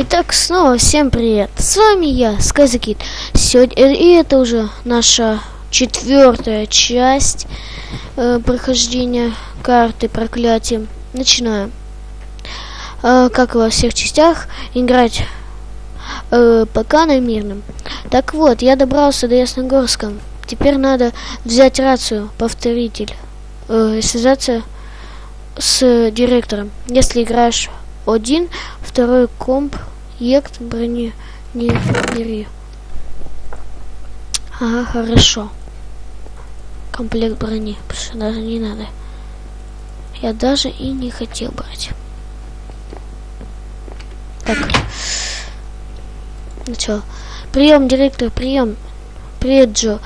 Итак, снова всем привет. С вами я, Сказакит. Сегодня и это уже наша четвертая часть э, прохождения карты проклятия. Начинаем. Э, как и во всех частях, играть э, пока на мирном. Так вот, я добрался до Ясногорска. Теперь надо взять рацию, повторитель, э, связаться с директором. Если играешь один, второй комп, ект, брони, не бери. Ага, хорошо. Комплект брони, потому что даже не надо. Я даже и не хотел брать. Так. Начало. Прием, директор, прием. Привет, Джо.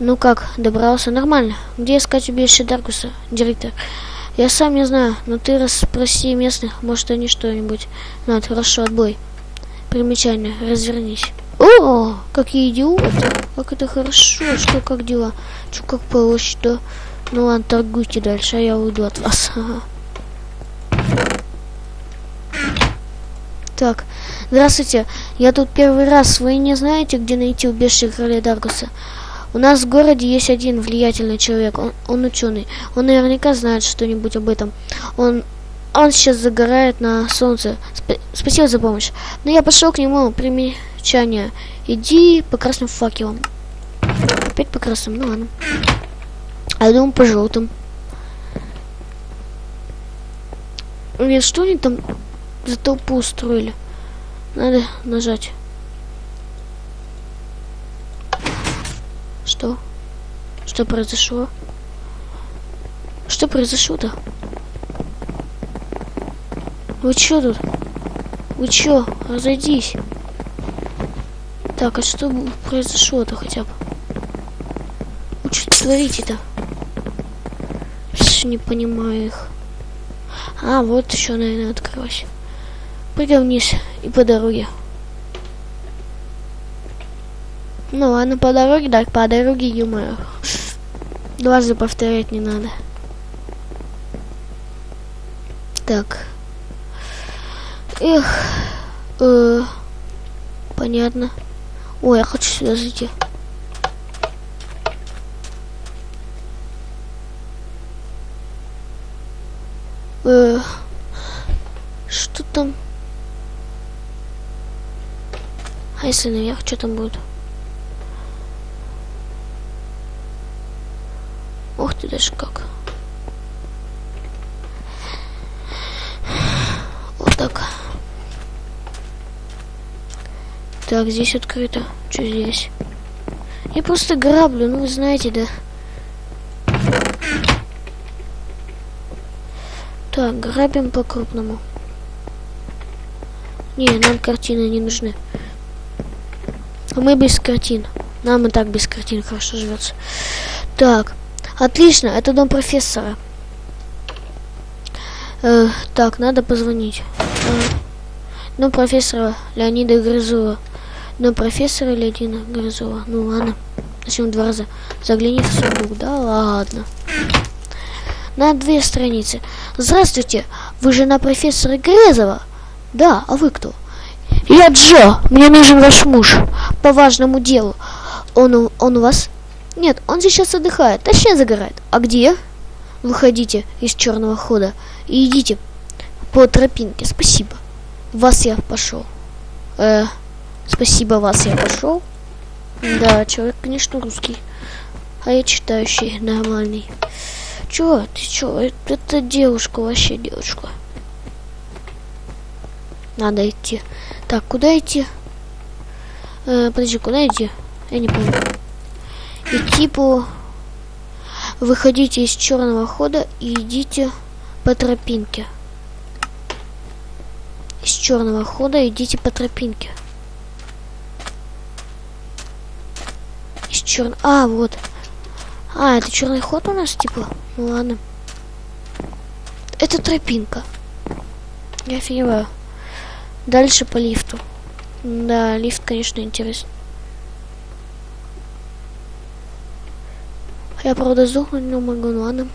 Ну как, добрался? Нормально. Где искать убежище Даркуса, директор? Я сам не знаю, но ты расспроси местных, может они что-нибудь знают. Хорошо, отбой. Примечание, развернись. О, какие идиоты. Как это хорошо, что как дела? Что как получше, да? Ну ладно, торгуйте дальше, а я уйду от вас. Ага. Так, здравствуйте. Я тут первый раз. Вы не знаете, где найти убежище короля Даргуса? У нас в городе есть один влиятельный человек, он, он ученый. Он наверняка знает что-нибудь об этом. Он, он сейчас загорает на солнце. Сп спасибо за помощь. Но я пошел к нему примечание. Иди по красным факелам. Опять по красным, ну ладно. А я думаю по желтым. Нет, что они там за толпу устроили? Надо нажать. Что? Что произошло? Что произошло-то? Вы чё тут? Вы чё? Разойдись. Так, а что произошло-то хотя бы? Вы что творите-то? Не понимаю их. А, вот еще, наверное, открылось. Пойдем вниз и по дороге. Ну ладно, по дороге, да, по дороге, юмор. Дважды повторять не надо. Так. Эх. Э, понятно. Ой, я хочу сюда зайти. Э, что там? А если наверх, что там будет? Ух ты, даже как. Вот так. Так, здесь открыто. Что здесь? Я просто граблю, ну вы знаете, да. Так, грабим по-крупному. Не, нам картины не нужны. А мы без картин. Нам и так без картин хорошо живется. Так, Отлично, это дом профессора. Э, так, надо позвонить. Э, дом профессора Леонида Грызова. Дом профессора Леонида Грызова. Ну ладно. Зачем два раза? Загляни в сундук. Да ладно. На две страницы. Здравствуйте, вы жена профессора Грызова? Да, а вы кто? Я Джо, мне нужен ваш муж по важному делу. Он, он у вас нет, он сейчас отдыхает, точнее загорает. А где? Выходите из черного хода и идите по тропинке. Спасибо. Вас я пошел. Э, спасибо, вас я пошел. Да, человек, конечно, русский. А я читающий, нормальный. Чё, ты чё? Это, девушка, вообще девушка. Надо идти. Так, куда идти? Э, подожди, куда идти? Я не помню. И типа выходите из черного хода и идите по тропинке. Из черного хода идите по тропинке. Из черного... А, вот. А, это черный ход у нас, типа? Ну ладно. Это тропинка. Я офигеваю. Дальше по лифту. Да, лифт, конечно, интересный. Я, правда, сдохнуть не могу, ну ладно.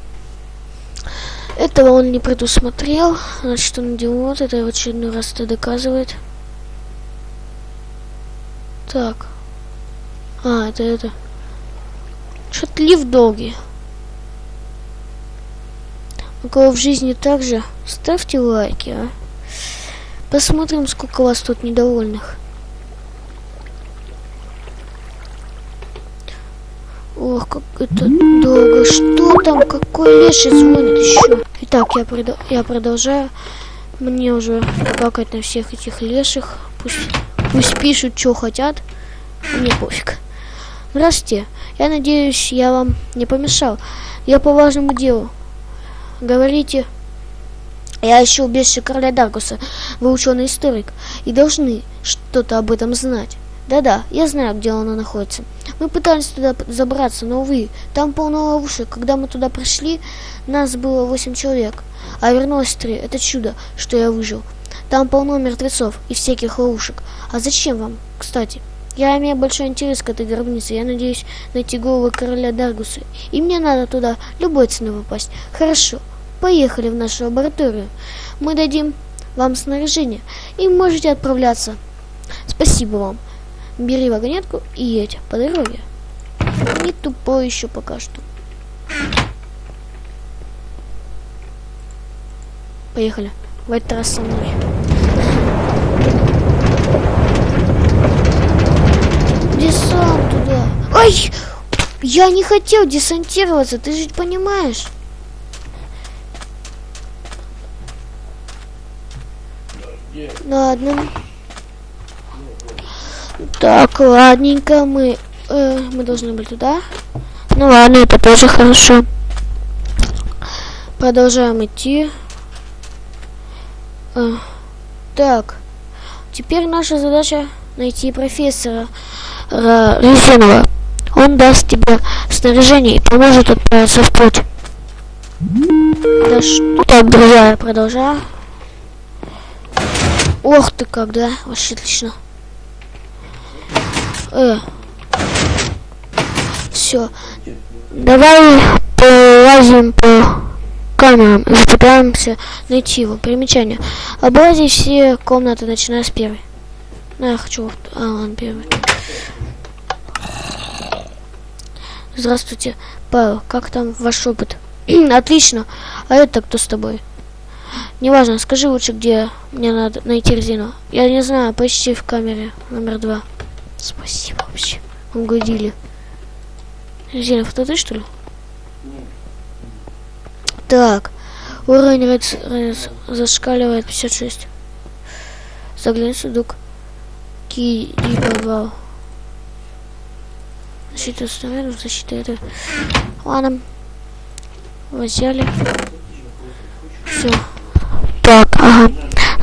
Этого он не предусмотрел. Значит, он идиот. Это в очередной раз это доказывает. Так. А, это это. Что-то лифт долгий. У кого в жизни также, ставьте лайки, а. Посмотрим, сколько вас тут недовольных. Как это долго. Что там? Какой леший звонит еще? Итак, я, прод... я продолжаю. Мне уже плакать на всех этих леших. Пусть, пусть пишут, что хотят. Мне пофиг. Здравствуйте. Я надеюсь, я вам не помешал. Я по важному делу. Говорите. Я ищу убежище короля Даркуса. Вы ученый историк и должны что-то об этом знать. Да-да, я знаю, где она находится. Мы пытались туда забраться, но, увы, там полно ловушек. Когда мы туда пришли, нас было восемь человек, а вернулось три. Это чудо, что я выжил. Там полно мертвецов и всяких ловушек. А зачем вам, кстати? Я имею большой интерес к этой гробнице. Я надеюсь найти голову короля Даргуса. И мне надо туда любой ценой попасть. Хорошо, поехали в нашу лабораторию. Мы дадим вам снаряжение, и можете отправляться. Спасибо вам. Бери вагонетку и едь по дороге. Не тупой еще пока что. Поехали. В этот раз со мной. Десант туда. Ай! Я не хотел десантироваться, ты же понимаешь. Ладно. Так, ладненько, мы, э, мы должны быть туда. Ну ладно, это тоже хорошо. Продолжаем идти. Э, так, теперь наша задача найти профессора э, Резинова. Он даст тебе снаряжение и поможет отправиться в путь. Да что так, друзья, продолжаю. Ох ты как, да? Вообще отлично. Э. Все. Давай полазим по камерам и попытаемся найти его. Примечание. Облазить все комнаты, начиная с первой. Ну, я хочу... А, ладно, первый. Здравствуйте, Павел. Как там ваш опыт? Отлично. А это кто с тобой? Неважно, скажи лучше, где мне надо найти резину. Я не знаю, почти в камере номер два. Спасибо вообще. Угодили. Резинов, это ты что ли? Так. Уровень рец, рец, зашкаливает 56. Заглянь сундук. Ки подвал. Защита снарядов, защита это. Ладно. Взяли. Все. Так, ага.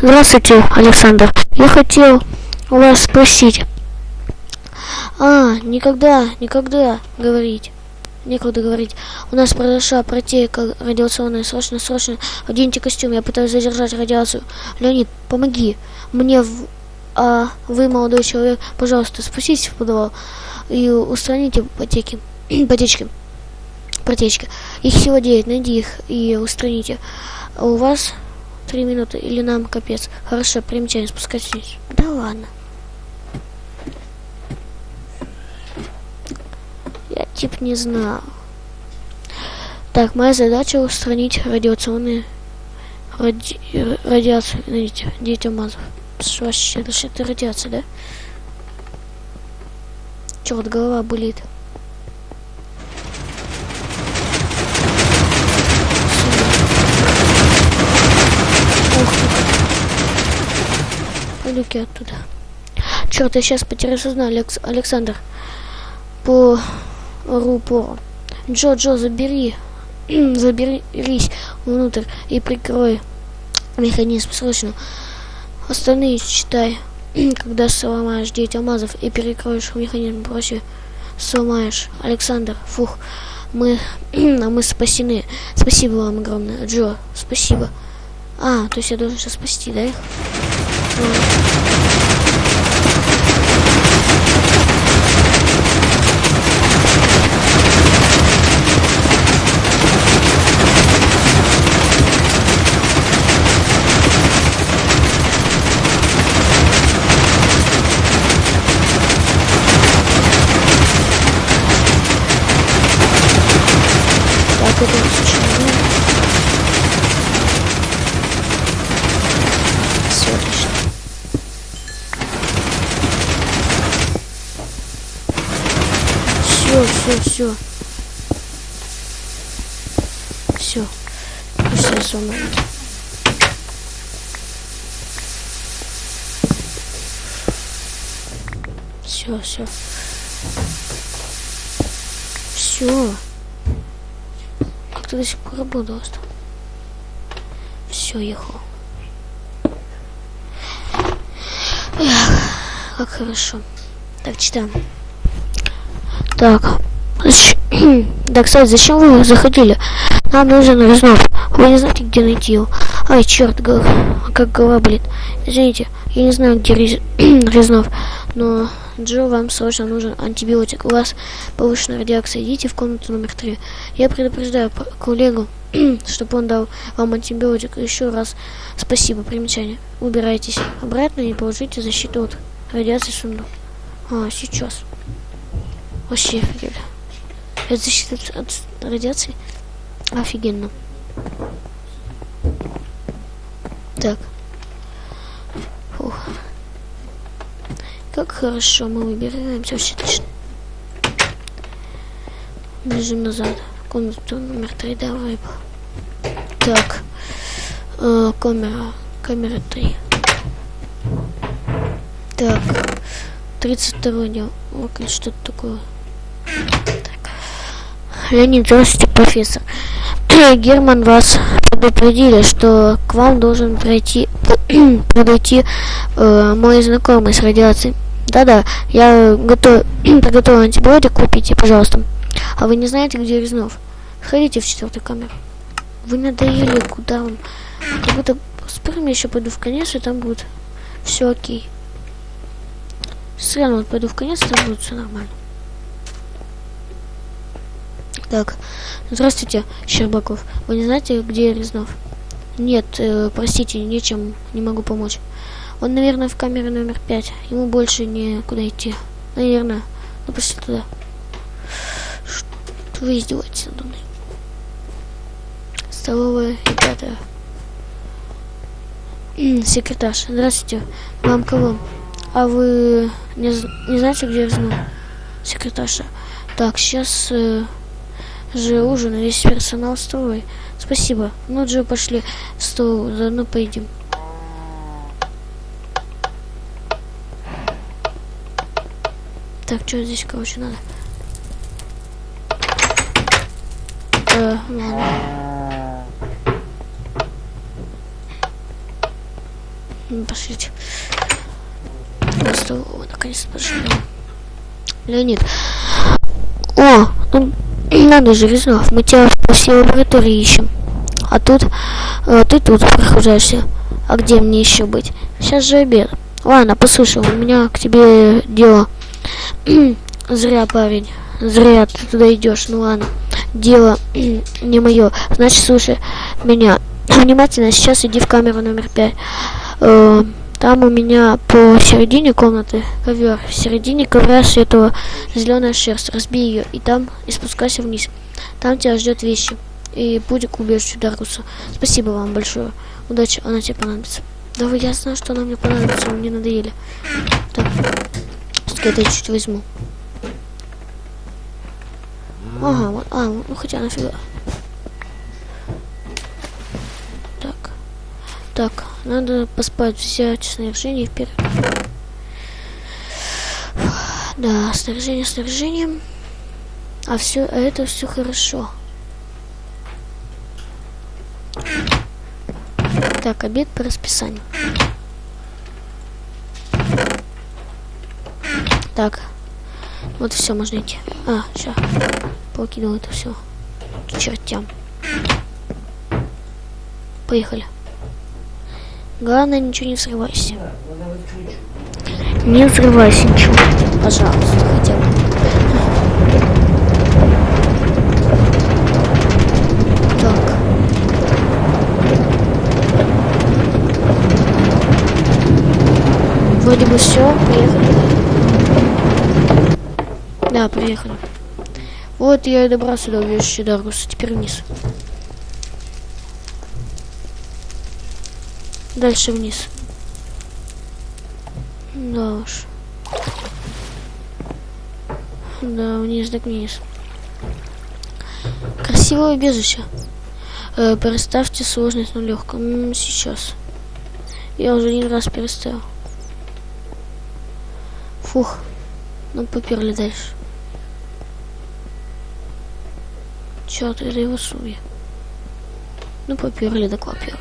Здравствуйте, Александр. Я хотел у вас спросить. А, никогда, никогда говорить. Некогда говорить. У нас произошла протейка радиационная. Срочно, срочно. Оденьте костюм. Я пытаюсь задержать радиацию. Леонид, помоги. Мне в... А вы, молодой человек, пожалуйста, спуститесь в подвал и устраните потеки. потечки. Протечки. Их всего 9. Найди их и устраните. А у вас три минуты или нам капец. Хорошо, примечание, спускайтесь. Да ладно. Я тип не знал. Так, моя задача устранить радиационные ради... радиацию, видите, детям мазов. Вообще, это радиация, да? Черт, голова болит. Пойду-ки оттуда. Черт, я сейчас потеряю сознание, Алекс... Александр. По рупору. Джо, Джо, забери. Заберись внутрь и прикрой механизм срочно. Остальные читай. Когда сломаешь 9 алмазов и перекроешь механизм проще сломаешь. Александр, фух, мы, мы спасены. Спасибо вам огромное. Джо, спасибо. А, то есть я должен сейчас спасти, да, их? Готовиться человек. Все отлично. Все, все, все. Все. Все сломали. Все, все. Все. Как ты до сих пор работал? Все, ехал. Эх, как хорошо. Так, читаем. Так. Да, кстати, зачем вы заходили? Нам нужен Резнов. Вы не знаете, где найти его? Ай, черт, как голова болит. Извините, я не знаю, где Рез... Резнов. Но, Джо, вам срочно нужен антибиотик. У вас повышенная радиация. Идите в комнату номер три. Я предупреждаю коллегу, чтобы он дал вам антибиотик. Еще раз спасибо. Примечание. Убирайтесь обратно и положите защиту от радиации сундук. А, сейчас. Вообще офигели. Это защита от, радиации? Офигенно. Так. Фух. Как хорошо мы выбираемся, вообще отлично. Бежим назад. Комнату номер три, давай. Так. Э, камера. Камера 3. Так. 32 дел. Окей, что-то такое. Так. Леонид, здравствуйте, профессор. Герман вас предупредили, что к вам должен пройти подойти э, мой знакомый с радиацией. Да-да, я готов приготовил антибиотик, купите, пожалуйста. А вы не знаете, где Резнов? Ходите в четвертую камеру. Вы надоели, куда вам? Как будто с первым я еще пойду в конец, и там будет все окей. Сразу вот пойду в конец, и там будет все нормально. Так, здравствуйте, Щербаков. Вы не знаете, где Резнов? Нет, э, простите, нечем, не могу помочь. Он, наверное, в камере номер пять. Ему больше некуда идти. Наверное. Ну, пошли туда. Что вы издеваетесь надо мной? Столовая и пятая. Здравствуйте. Вам кого? А вы не, не знаете, где Резнов? Секретарша. Так, сейчас... Э, же ужин, весь персонал столовой. Спасибо. Ну, Джо, пошли в стол, заодно поедим. Так, что здесь, короче, надо? Э, ладно. Ну, пошлите. На стол, наконец-то пошли. Леонид. О, ну, надо же, Резнов, мы тебя по всей лаборатории ищем. А тут, э, ты тут прохожаешься. А где мне еще быть? Сейчас же обед. Ладно, послушай, у меня к тебе дело. Зря, парень. Зря ты туда идешь. Ну ладно. Дело не мое. Значит, слушай меня. Внимательно, сейчас иди в камеру номер пять. Э, там у меня по середине комнаты ковер. В середине ковра светлого зеленая шерсть. Разбей ее и там и спускайся вниз. Там тебя ждет вещи. И будет к убежищу Даргуса. Спасибо вам большое. Удачи, она тебе понадобится. Да вы, я знаю, что она мне понадобится, мне надоели. Так, все-таки это чуть возьму. Ага, вот, а, ну хотя нафига. Так, надо поспать, взять снаряжение вперед. Да, снаряжение снаряжением. А все, а это все хорошо. Так, обед по расписанию. Так, вот все, можно идти. А, сейчас, покинул это все. К чертям. Поехали. Главное, ничего не взрывайся. Не взрывайся ничего. Пожалуйста, хотя бы. Так. Вроде бы все, приехали. Да, приехали. Вот я и добрался до убежища Даргуса. Теперь вниз. Дальше вниз. Да уж. Да, вниз так вниз. Красивое убежище. Э, переставьте сложность на легком. Сейчас. Я уже один раз переставил. Фух. Ну, поперли дальше. Чё ты его суя? Ну, поперли, да поперли.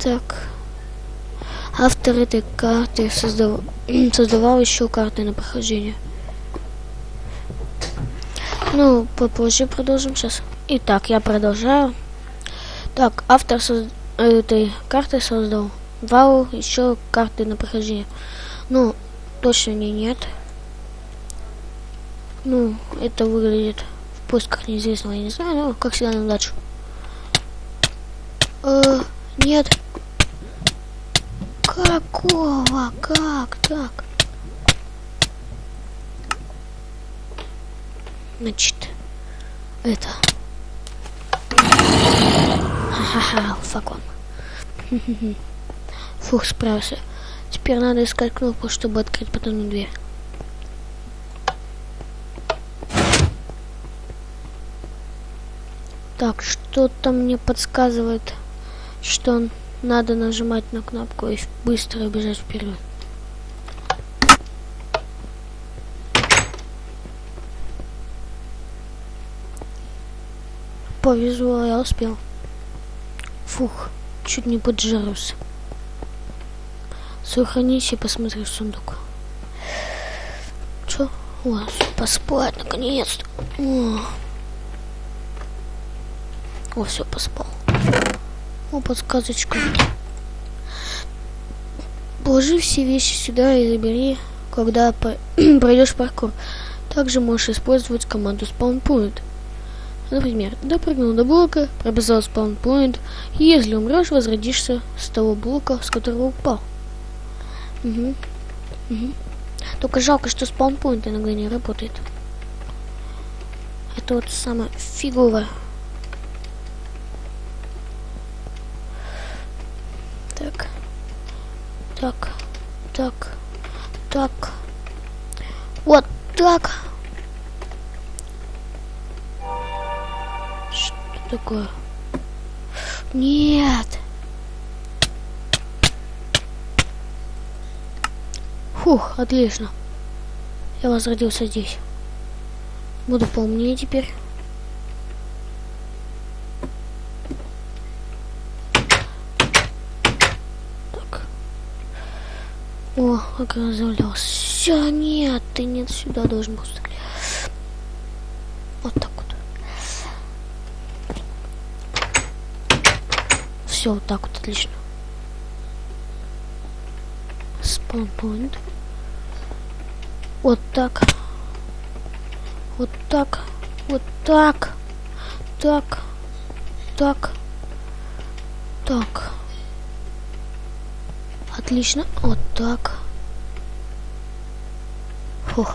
Так. Автор этой карты создав... создавал еще карты на прохождение. Ну, попозже продолжим сейчас. Итак, я продолжаю. Так, автор соз... этой карты создал вау еще карты на прохождение. Ну, точно не нет. Ну, это выглядит в поисках неизвестного, я не знаю, но как всегда на удачу. Э, нет. Какого? Как так? Значит, это. Ха-ха-ха, факон. Фух, справился. Теперь надо искать кнопку, чтобы открыть потом дверь. Так, что-то мне подсказывает, что надо нажимать на кнопку и быстро бежать вперед. Повезло, я успел. Фух, чуть не поджарился. Сохранись и посмотри в сундук. Чё? О, поспать наконец-то. О. Все, поспал. О, подсказочка. Положи все вещи сюда и забери, когда пройдешь паркур. Также можешь использовать команду spawnpoint. Например, допрыгнул до блока, пробежал spawnpoint, и если умрешь, возродишься с того блока, с которого упал. Угу. Угу. Только жалко, что spawnpoint иногда не работает. Это вот самое фиговое. Так. Так. Так. Так. Вот так. Что такое? Нет. Фух, отлично. Я возродился здесь. Буду поумнее теперь. О, оказался. Все, нет, ты нет сюда должен был стрелять. Вот так вот. Все, вот так вот, отлично. Спаунпоинт. Вот так. Вот так. Вот так. Так. Так. Так. Отлично. Вот так. Фух.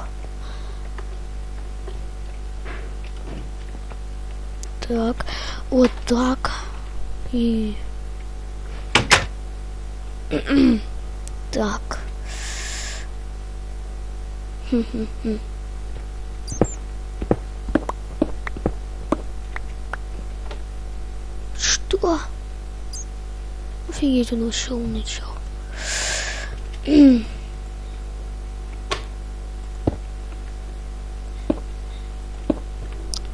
Так. Вот так. И... так. Что? Офигеть, он ушел начал.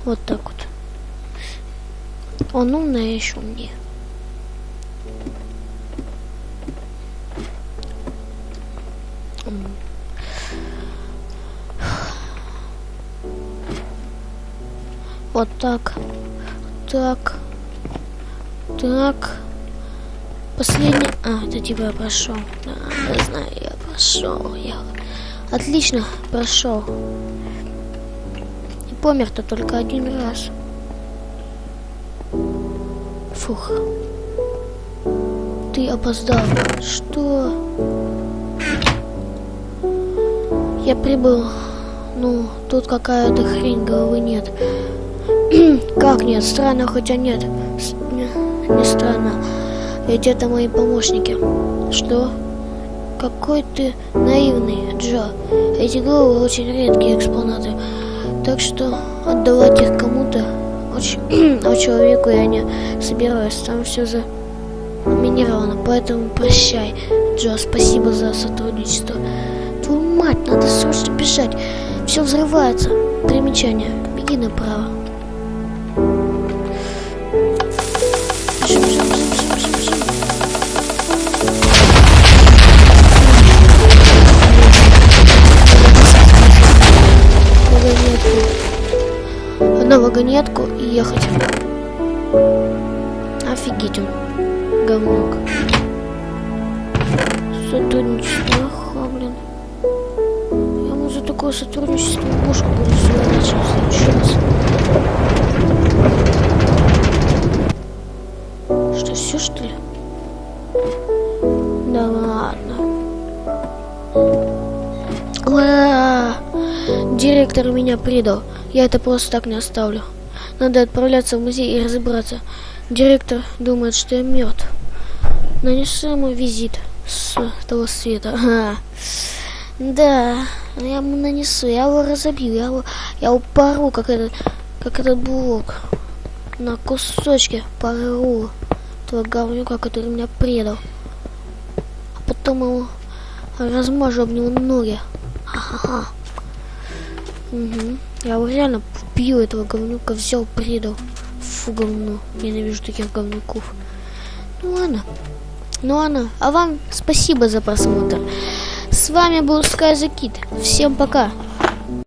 вот так вот. Он умный, а еще умнее. Вот так. Так. Так. Последний... А, это типа я прошел. Да, я знаю, я прошел. Я... Отлично, прошел. Помер-то только один раз. Фух. Ты опоздал. Что? Я прибыл, ну, тут какая-то хрень, головы нет. как нет? Странно, хотя нет. С не странно. Ведь это мои помощники. Что? Какой ты наивный, Джо. Эти головы очень редкие экспонаты. Так что отдавать их кому-то а человеку я не собираюсь. Там все за минировано. Поэтому прощай, Джо. Спасибо за сотрудничество. Твою мать, надо срочно бежать. Все взрывается. Примечание. Беги направо. Ехать. Офигеть он. Говнюк. Сотрудничество. Ага, блин. Я ему за такое сотрудничество мушку буду следующий раз. Что, все что ли? Да ладно. Ура! Директор меня предал. Я это просто так не оставлю. Надо отправляться в музей и разобраться. Директор думает, что я мертв. Нанесу ему визит с того света. Ага. Да, я ему нанесу, я его разобью, я его, я его пору, как этот, как этот блок. На кусочки пору этого говнюка, который меня предал. А потом его размажу об него ноги. Угу. Я его реально вбил этого говнюка, взял, предал. Фу, говно. Ненавижу таких говнюков. Ну ладно. Ну ладно. А вам спасибо за просмотр. С вами был Sky. Всем пока.